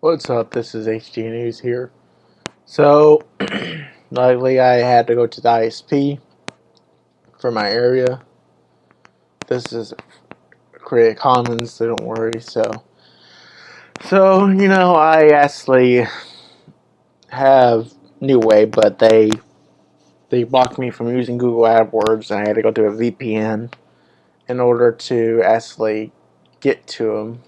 What's up? This is HD News here. So, lately I had to go to the ISP for my area. This is Creative Commons, so don't worry. So, so you know, I actually have New Wave, but they they blocked me from using Google AdWords, and I had to go to a VPN in order to actually get to them.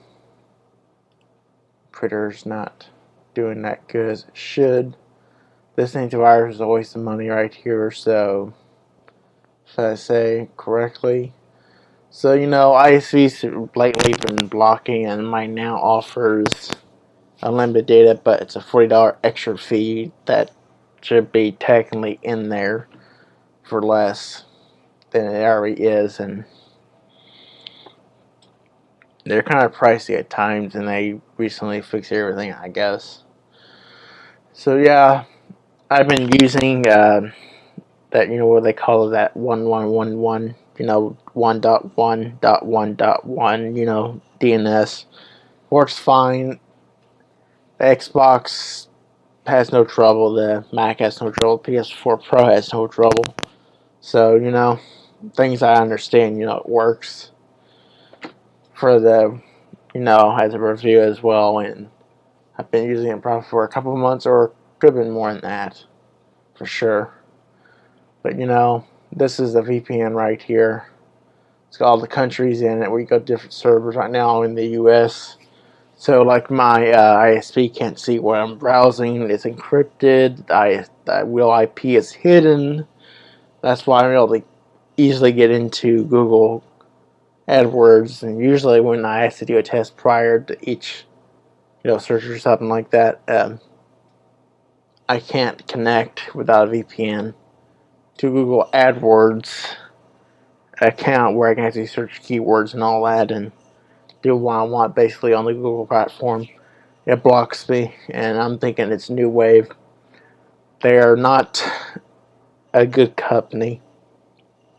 Twitter's not doing that good as it should. This antivirus is a waste of money right here, so if I say correctly. So, you know, ISP's lately been blocking and mine now offers unlimited data, but it's a $40 extra fee that should be technically in there for less than it already is. And they're kind of pricey at times and they recently fixed everything I guess. So yeah I've been using uh, that you know what they call it that 1111 you know 1.1.1.1 you know DNS works fine. The Xbox has no trouble. The Mac has no trouble. PS4 Pro has no trouble. So you know things I understand you know it works for the, you know, as a review as well, and I've been using it probably for a couple months, or could have been more than that, for sure. But you know, this is the VPN right here. It's got all the countries in it. We got different servers right now in the U.S. So like my uh, ISP can't see where I'm browsing. It's encrypted. I, real IP is hidden. That's why I'm able to easily get into Google AdWords, and usually when I have to do a test prior to each, you know, search or something like that, um, I can't connect without a VPN to Google AdWords account where I can actually search keywords and all that and do what I want basically on the Google platform. It blocks me, and I'm thinking it's New Wave. They are not a good company,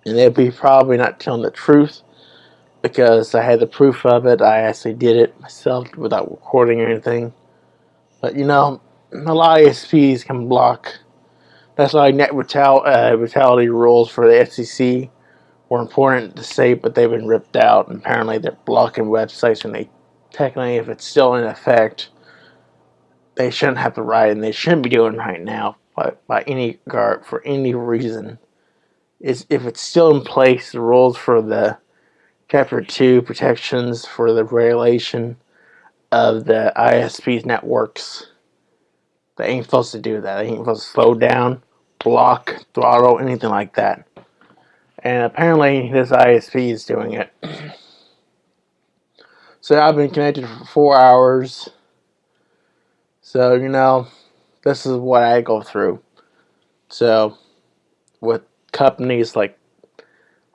and they'll be probably not telling the truth because I had the proof of it. I actually did it myself without recording or anything. But you know, a lot of ISPs can block. That's why net vital uh, rules for the FCC were important to say, but they've been ripped out. And apparently, they're blocking websites, and they technically, if it's still in effect, they shouldn't have the right, and they shouldn't be doing right now by, by any guard for any reason. Is if it's still in place, the rules for the Chapter 2 protections for the regulation of the ISP's networks. They ain't supposed to do that. They ain't supposed to slow down, block, throttle, anything like that. And apparently this ISP is doing it. so I've been connected for four hours. So, you know, this is what I go through. So, with companies like,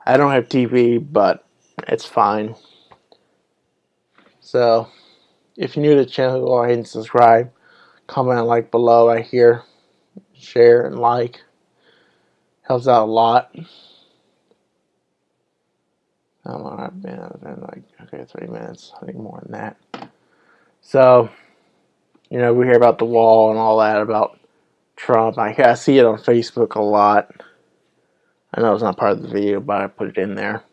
I don't have TV, but it's fine. So, if you're new to the channel, go ahead and subscribe. Comment like below right here. Share and like. Helps out a lot. Long I've been? I've been like, okay, three minutes. I think more than that. So, you know, we hear about the wall and all that about Trump. I, I see it on Facebook a lot. I know it's not part of the video, but I put it in there.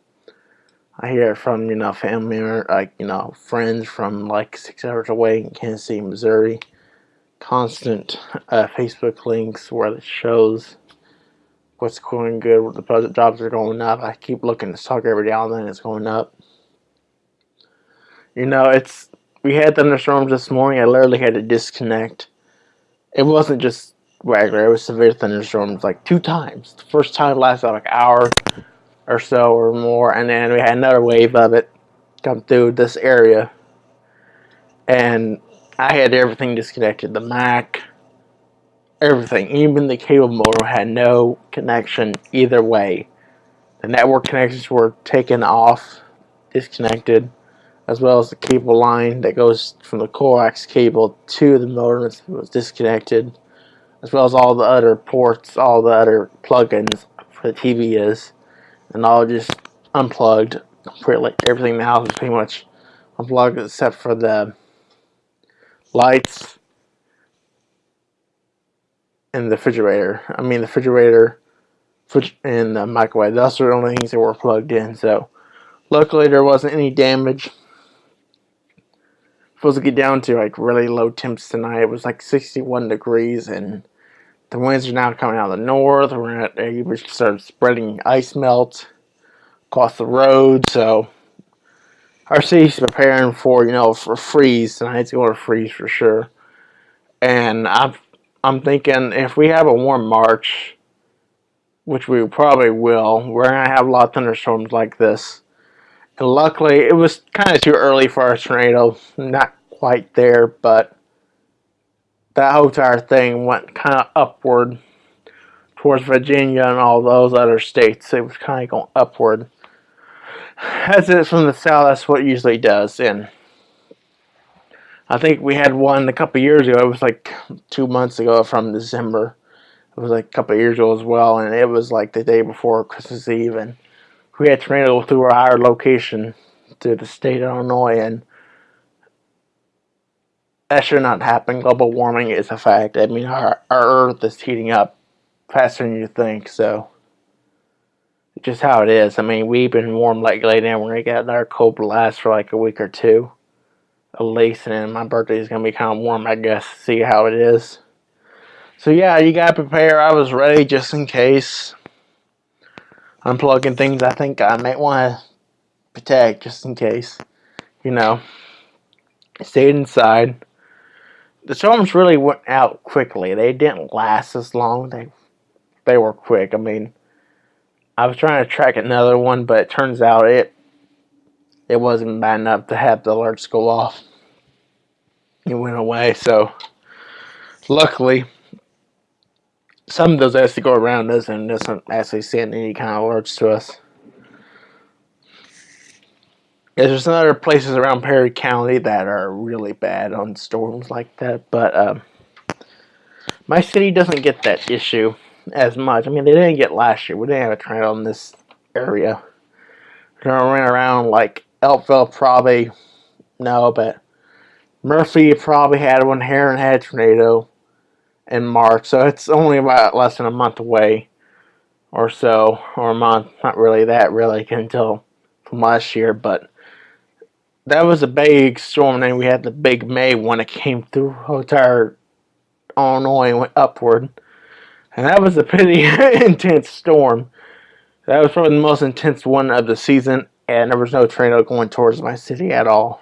I hear it from, you know, family or, like, you know, friends from, like, six hours away in Kansas City, Missouri. Constant uh, Facebook links where it shows what's going good, what the jobs are going up. I keep looking at stock every now and then, it's going up. You know, it's, we had thunderstorms this morning, I literally had to disconnect. It wasn't just regular, it was severe thunderstorms, like, two times. The first time lasted like an hour, or so or more and then we had another wave of it come through this area. And I had everything disconnected the Mac everything. Even the cable modem had no connection either way. The network connections were taken off disconnected as well as the cable line that goes from the coax cable to the modem was disconnected as well as all the other ports all the other plugins for the TV is and all just unplugged completely. Everything in the house is pretty much unplugged except for the lights, and the refrigerator. I mean, the refrigerator and the microwave. Those are the only things that were plugged in. So, luckily, there wasn't any damage. Supposed to get down to like really low temps tonight. It was like 61 degrees, and the winds are now coming out of the north. We're we started spreading ice melt across the road. So, our city's preparing for you know for freeze tonight's going to freeze for sure. And I've I'm thinking if we have a warm March, which we probably will, we're to have a lot of thunderstorms like this. And luckily, it was kind of too early for our tornado. Not quite there, but that whole entire thing went kind of upward towards Virginia and all those other states. It was kind of going upward. As it's from the south, that's what usually does. And I think we had one a couple years ago. It was like two months ago from December. It was like a couple years ago as well, and it was like the day before Christmas Eve, and we had tornado through our higher location to the state of Illinois, and that should not happen. Global warming is a fact. I mean, our, our Earth is heating up faster than you think, so just how it is. I mean, we've been warm lately, and we're gonna get another cold blast for like a week or two at least, and my birthday is gonna be kind of warm, I guess. See how it is. So yeah, you gotta prepare. I was ready just in case. Unplugging things I think I might want to protect just in case. You know, stayed inside. The storms really went out quickly. They didn't last as long. They they were quick. I mean, I was trying to track another one, but it turns out it it wasn't bad enough to have the alerts go off. It went away, so luckily some of those actually go around us and doesn't actually send any kind of alerts to us. There's some other places around Perry County that are really bad on storms like that, but um, my city doesn't get that issue as much. I mean, they didn't get last year. We didn't have a tornado in this area. They ran around like Elkville probably no, but Murphy probably had one. Herrin had a tornado in March, so it's only about less than a month away or so, or a month. Not really that really until from last year, but that was a big storm. And we had the big May one that came through entire Illinois and went upward, and that was a pretty intense storm. That was probably the most intense one of the season and there was no tornado going towards my city at all.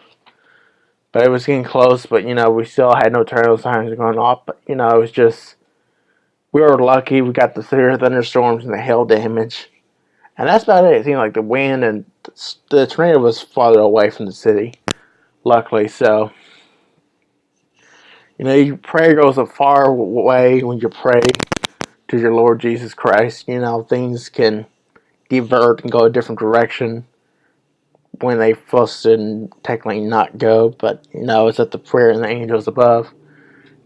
But it was getting close, but you know, we still had no tornado signs going off. But you know, it was just we were lucky. We got the severe thunderstorms and the hail damage, and that's about it. It seemed like the wind and the tornado was farther away from the city, luckily. So, you know, your prayer goes a far way when you pray to your Lord Jesus Christ. You know, things can divert and go a different direction when they fussed and technically not go, but you know, it's at the prayer and the angels above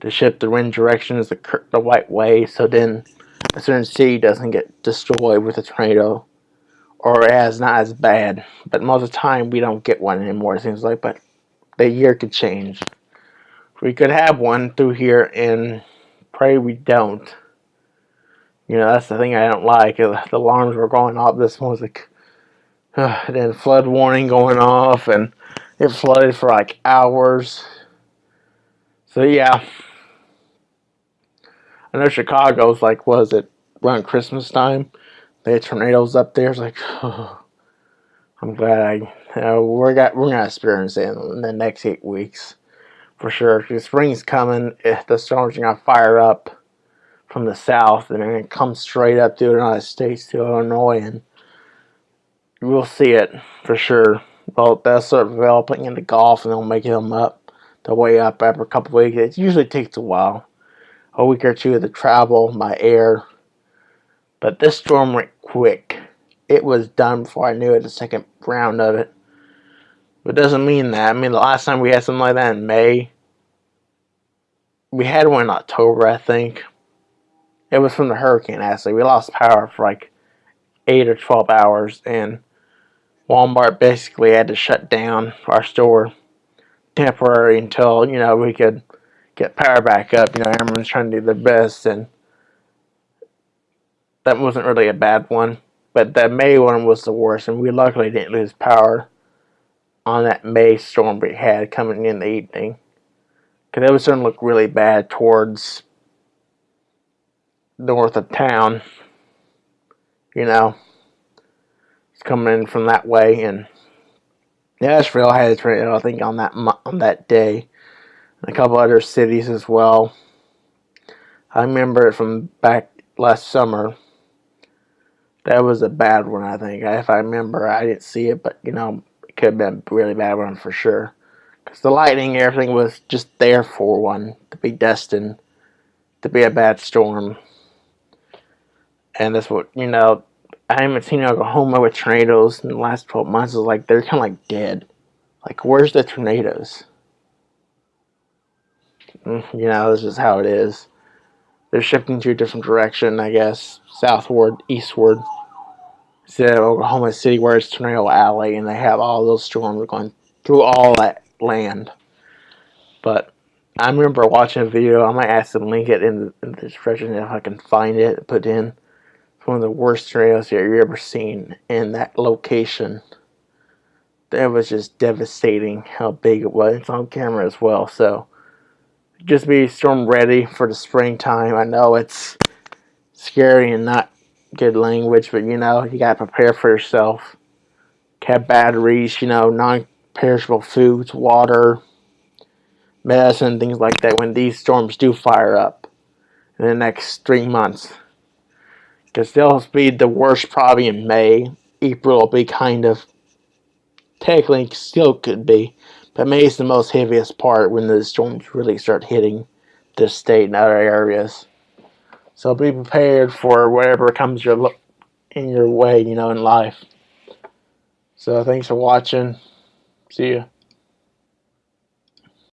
to shift the wind direction is the, the right way, so then a certain city doesn't get destroyed with a tornado, or as not as bad. But most of the time, we don't get one anymore. It seems like, but the year could change. We could have one through here, and pray we don't. You know, that's the thing I don't like. The alarms were going off. This one was like uh, then flood warning going off and it flooded for like hours. So yeah. I know Chicago's like was it around Christmas time? They had tornadoes up there. It's like oh, I'm glad I you know, we're got we're gonna experience it in the next eight weeks for sure. Because spring's coming, eh, the storms are gonna fire up from the south and gonna come straight up to the United States to Illinois and we'll see it for sure. Well, they'll start developing into Gulf and they'll make them up the way up after a couple weeks. It usually takes a while, a week or two to travel by air. But this storm went quick. It was done before I knew it, the second round of it. But it doesn't mean that. I mean, the last time we had something like that in May, we had one in October, I think. It was from the hurricane, actually. We lost power for like 8 or 12 hours, and Walmart basically had to shut down our store temporary until you know we could get power back up. You know, everyone's trying to do their best, and that wasn't really a bad one. But that May one was the worst, and we luckily didn't lose power on that May storm we had coming in the evening. Because it was starting to look really bad towards north of town. You know, it's coming in from that way, and Nashville had a tornado, I think, on that on that day, and a couple other cities as well. I remember it from back last summer. That was a bad one, I think. If I remember, I didn't see it, but you know, it could have been a really bad one for sure. Because the lightning, everything was just there for one to be destined to be a bad storm. And that's what, you know, I haven't seen Oklahoma with tornadoes in the last 12 months. It's like they're kind of like dead. Like, where's the tornadoes? Mm, you know, this is how it is. They're shifting to a different direction, I guess, southward, eastward. Instead of Oklahoma City, where it's Tornado Alley, and they have all those storms going through all that land. But I remember watching a video. I might ask them link it in the, in the description if I can find it. Put in one of the worst tornadoes you've ever seen in that location. That was just devastating how big it was. It's on camera as well, so just be storm ready for the springtime. I know it's scary and not good language, but you know, you gotta prepare for yourself. Have batteries, you know, non-perishable foods, water, medicine, things like that when these storms do fire up in the next three months because they'll be the worst probably in May. April will be kind of technically still could be, but May is the most heaviest part when the storms really start hitting the state and other areas. So be prepared for whatever comes your in your way, you know, in life. So thanks for watching. See you.